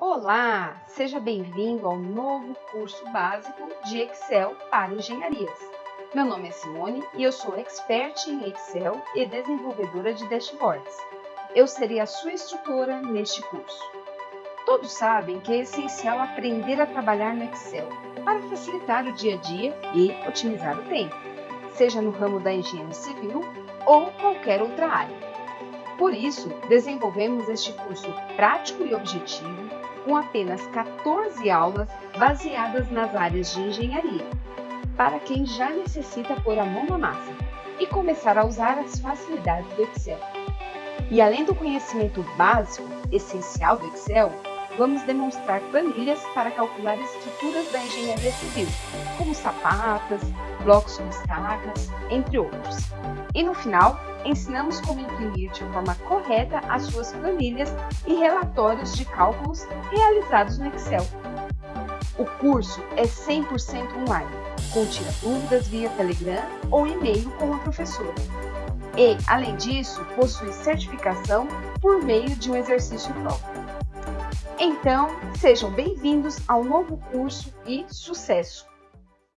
Olá, seja bem-vindo ao novo curso básico de Excel para engenharias. Meu nome é Simone e eu sou expert em Excel e desenvolvedora de dashboards. Eu serei a sua instrutora neste curso. Todos sabem que é essencial aprender a trabalhar no Excel para facilitar o dia a dia e otimizar o tempo, seja no ramo da engenharia civil ou qualquer outra área. Por isso, desenvolvemos este curso prático e objetivo com apenas 14 aulas baseadas nas áreas de engenharia, para quem já necessita pôr a mão na massa e começar a usar as facilidades do Excel. E além do conhecimento básico, essencial do Excel, vamos demonstrar planilhas para calcular estruturas da engenharia civil, como sapatas, blocos com estacas, entre outros. E no final, ensinamos como imprimir de forma correta as suas planilhas e relatórios de cálculos realizados no Excel. O curso é 100% online, contira dúvidas via Telegram ou e-mail com a professora. E, além disso, possui certificação por meio de um exercício próprio. Então, sejam bem-vindos ao novo curso e sucesso!